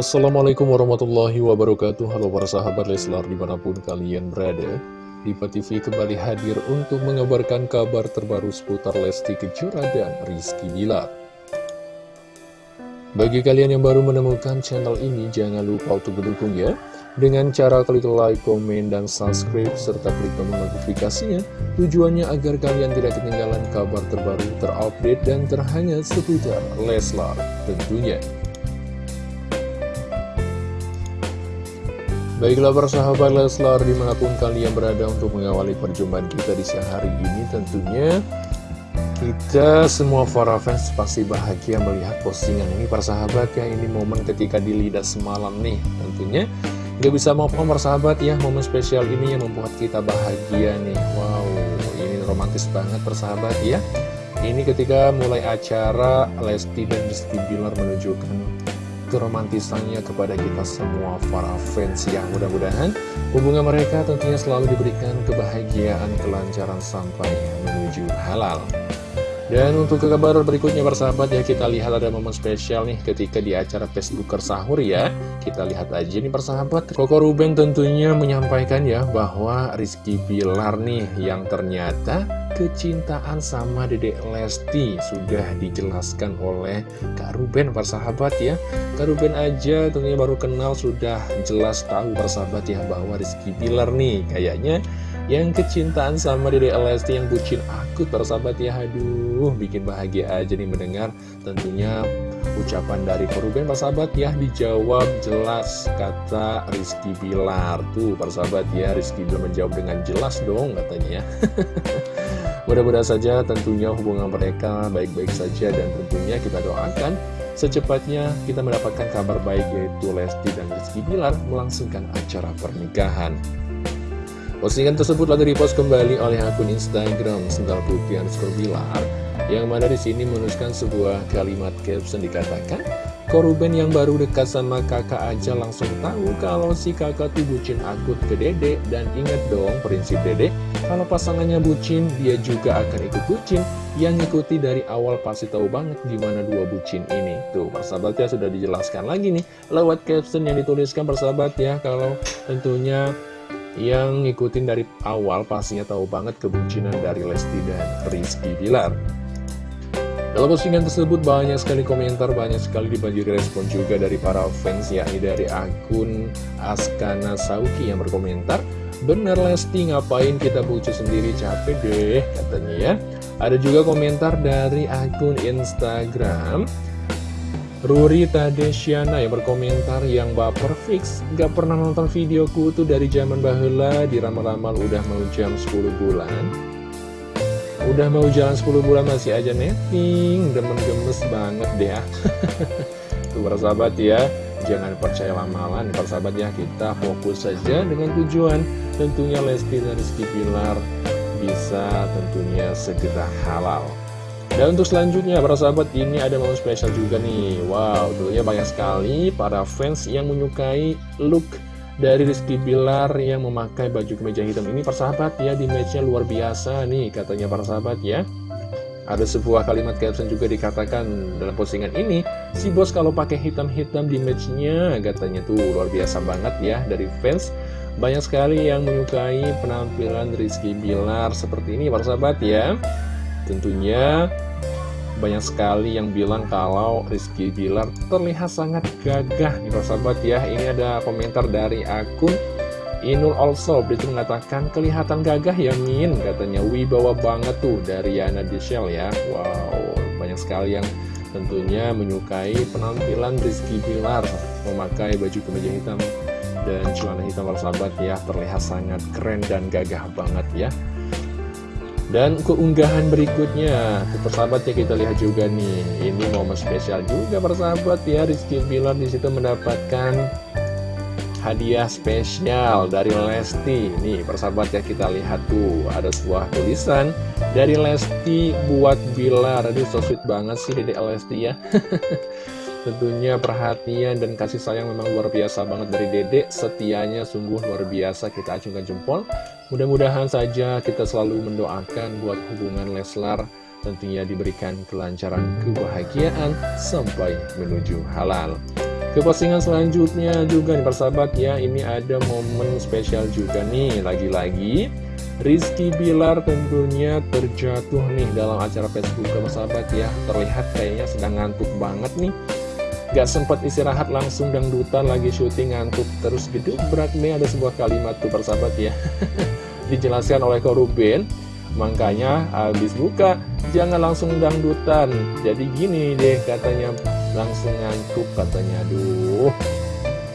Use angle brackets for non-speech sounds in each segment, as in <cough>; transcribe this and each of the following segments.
Assalamualaikum warahmatullahi wabarakatuh. Halo para sahabat Leslar di mana pun kalian berada Diva TV kembali hadir untuk mengabarkan kabar terbaru seputar Lesti Kejora dan Rizky Bilar. Bagi kalian yang baru menemukan channel ini jangan lupa untuk mendukung ya. Dengan cara klik like, komen, dan subscribe serta klik tombol notifikasinya. Tujuannya agar kalian tidak ketinggalan kabar terbaru terupdate dan terhangat seputar Leslar tentunya Baiklah persahabat Leslar di mana pun kalian berada untuk mengawali perjumpaan kita di siang hari ini tentunya kita semua para fans pasti bahagia melihat postingan ini. Persahabat ya ini momen ketika di lidah semalam nih tentunya. Gak bisa maupun persahabat ya momen spesial ini yang membuat kita bahagia nih. Wow ini romantis banget persahabat ya. Ini ketika mulai acara Lesti dan Rizky Bilar menunjukkan keromantisannya kepada kita semua para fans yang mudah-mudahan hubungan mereka tentunya selalu diberikan kebahagiaan, kelancaran sampai menuju halal. Dan untuk kabar berikutnya bersahabat ya kita lihat ada momen spesial nih ketika di acara Facebooker sahur ya. Kita lihat aja nih persahabat. Koko Ruben tentunya menyampaikan ya bahwa Rizky Bilar nih yang ternyata kecintaan sama Dedek Lesti Sudah dijelaskan oleh Kak Ruben persahabat ya. Kak Ruben aja tentunya baru kenal sudah jelas tahu persahabat ya bahwa Rizky Bilar nih kayaknya yang kecintaan sama Dede Lesti yang bucin akut persahabat ya. Aduh bikin bahagia aja nih mendengar tentunya ucapan dari Koruben persahabat ya Dijawab jelas kata Rizky Bilar. Tuh persahabat ya Rizky Bilar menjawab dengan jelas dong katanya ya. <laughs> Mudah-mudahan saja tentunya hubungan mereka baik-baik saja dan tentunya kita doakan Secepatnya kita mendapatkan kabar baik yaitu Lesti dan Rizky Bilar melangsungkan acara pernikahan Postingan tersebut lalu dipost kembali oleh akun Instagram Sendal Putih underscore Bilar yang mana di sini menuliskan sebuah kalimat caption dikatakan Koruben yang baru dekat sama kakak aja langsung tahu kalau si kakak tuh bucin akut ke dede dan ingat dong prinsip dede kalau pasangannya bucin dia juga akan ikut bucin. Yang ngikuti dari awal pasti tahu banget gimana dua bucin ini. Tuh persahabat ya sudah dijelaskan lagi nih lewat caption yang dituliskan persahabat ya. Kalau tentunya yang ngikutin dari awal pastinya tahu banget kebucinan dari Lesti dan Rizky Bilar. Dalam postingan tersebut banyak sekali komentar, banyak sekali dibanjiri respon juga dari para fans, yakni dari akun Askana Sauki yang berkomentar, Bener Lesti ngapain kita bucu sendiri capek deh katanya ya. Ada juga komentar dari akun Instagram Ruri Tadesiana yang berkomentar yang baper fix Gak pernah nonton videoku tuh dari zaman bahula Di ramal-ramal udah mau jam 10 bulan. Udah mau jalan 10 bulan masih aja netting Demen gemes banget deh <laughs> Tuh persahabat ya Jangan percaya lamalan persahabat ya Kita fokus saja dengan tujuan. Tentunya Lesti dan Rizky Pilar Bisa tentunya segera halal dan untuk selanjutnya para sahabat ini ada momen spesial juga nih. Wow tentunya banyak sekali para fans yang menyukai look dari Rizky Bilar yang memakai baju kemeja hitam ini. Persahabat ya di matchnya luar biasa nih katanya para sahabat ya. Ada sebuah kalimat caption juga dikatakan dalam postingan ini Si bos kalau pakai hitam-hitam di matchnya katanya tuh. Luar biasa banget ya dari fans. Banyak sekali yang menyukai penampilan Rizky Bilar seperti ini para sahabat ya Tentunya banyak sekali yang bilang kalau Rizky Bilar terlihat sangat gagah nih sahabat ya. Ini ada komentar dari akun Inul Also itu mengatakan kelihatan gagah ya Min katanya. Wibawa banget tuh dari Yana Dishel ya. Wow banyak sekali yang tentunya menyukai penampilan Rizky Bilar. Memakai baju kemeja hitam dan celana hitam sahabat ya. Terlihat sangat keren dan gagah banget ya dan keunggahan berikutnya, persahabat ya kita lihat juga nih, ini momen spesial juga persahabat ya, Rizky Bilar di situ mendapatkan hadiah spesial dari Lesti. Nih persahabat ya kita lihat tuh, ada sebuah tulisan dari Lesti buat Bilar. Aduh so sweet banget sih Dede Lesti ya. <laughs> Tentunya perhatian dan kasih sayang memang luar biasa banget dari Dede Setianya sungguh luar biasa kita acungkan jempol Mudah-mudahan saja kita selalu mendoakan buat hubungan Leslar. Tentunya diberikan kelancaran kebahagiaan sampai menuju halal. ke postingan selanjutnya juga nih persahabat ya Ini ada momen spesial juga nih. Lagi-lagi Rizky Bilar tentunya terjatuh nih dalam acara Facebook persahabat ya. Terlihat kayaknya sedang ngantuk banget nih. Gak sempat istirahat langsung dangdutan lagi syuting ngantuk terus berat nih. Ada sebuah kalimat tuh persahabat ya <laughs> Dijelaskan oleh Koruben Makanya habis buka jangan langsung dangdutan. Jadi gini deh katanya langsung ngantuk katanya. Aduh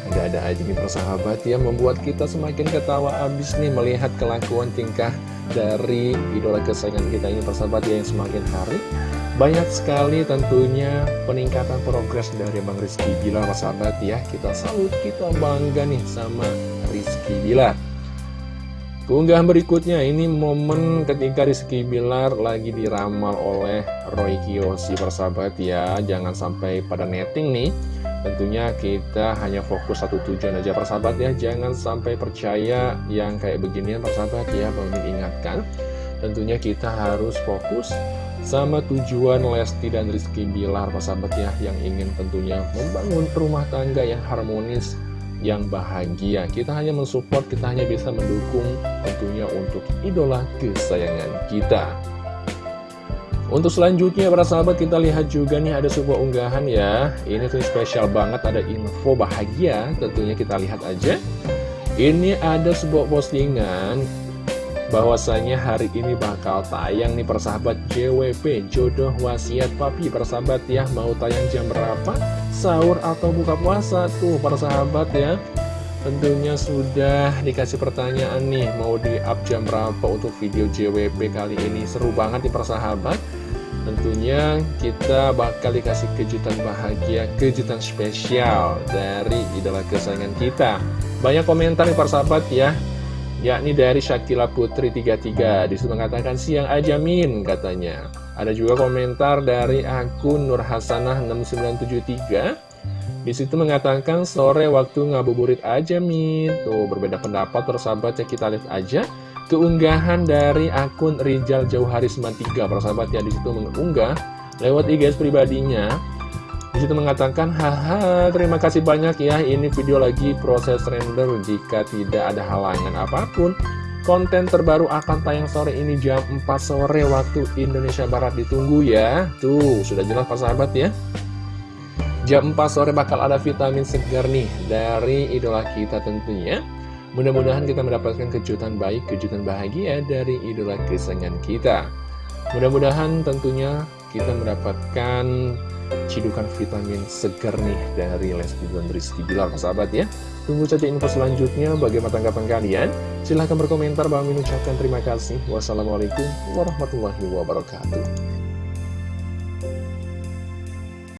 ada-ada aja nih persahabat ya Membuat kita semakin ketawa abis nih melihat kelakuan tingkah dari idola kesayangan kita ini persahabat ya yang semakin hari. Banyak sekali tentunya peningkatan progres dari Bang Rizky Bilar sahabat ya. Kita salut, kita bangga nih sama Rizky Bilar Keunggahan berikutnya ini momen ketika Rizky Bilar lagi diramal oleh Roy Kiyoshi persahabat ya. Jangan sampai pada netting nih. Tentunya kita hanya fokus satu tujuan aja persahabat ya. Jangan sampai percaya yang kayak beginian persahabat ya. Bang ingatkan Tentunya kita harus fokus sama tujuan Lesti dan Rizky Bilar sahabat ya yang ingin tentunya membangun rumah tangga yang harmonis yang bahagia. Kita hanya mensupport kita hanya bisa mendukung tentunya untuk idola kesayangan kita. Untuk selanjutnya para sahabat kita lihat juga nih ada sebuah unggahan ya. Ini tuh spesial banget ada info bahagia. Tentunya kita lihat aja. Ini ada sebuah postingan bahwasanya hari ini bakal tayang nih persahabat JWP Jodoh Wasiat Papi persahabat ya. Mau tayang jam berapa? Sahur atau buka puasa? Tuh persahabat ya. Tentunya sudah dikasih pertanyaan nih mau di up jam berapa untuk video JWP kali ini? Seru banget nih persahabat. Tentunya kita bakal dikasih kejutan bahagia kejutan spesial dari idola kesayangan kita. Banyak komentar nih persahabat ya yakni dari Shakila Putri 33 di situ mengatakan siang aja min katanya. Ada juga komentar dari akun Nur Hasanah 6973 di situ mengatakan sore waktu ngabuburit aja min. Tuh berbeda pendapat tersahabat ya kita lihat aja keunggahan dari akun Rijal Jauhari 93 persahabat ya di situ mengunggah lewat IG pribadinya di situ mengatakan, haha terima kasih banyak ya, ini video lagi proses render jika tidak ada halangan apa pun. Konten terbaru akan tayang sore ini jam 4 sore waktu Indonesia Barat ditunggu ya. Tuh, sudah jelas Pak Sahabat ya. Jam 4 sore bakal ada vitamin segar nih dari idola kita tentunya. Mudah-mudahan kita mendapatkan kejutan baik, kejutan bahagia dari idola kesayangan kita. Mudah-mudahan tentunya kita mendapatkan cidukan vitamin segar nih dari Lesti dan Rizky Bilar sahabat ya. Tunggu saja info selanjutnya. Bagaimana tanggapan kalian? Silahkan berkomentar. Bang mengucapkan terima kasih. Wassalamualaikum warahmatullahi wabarakatuh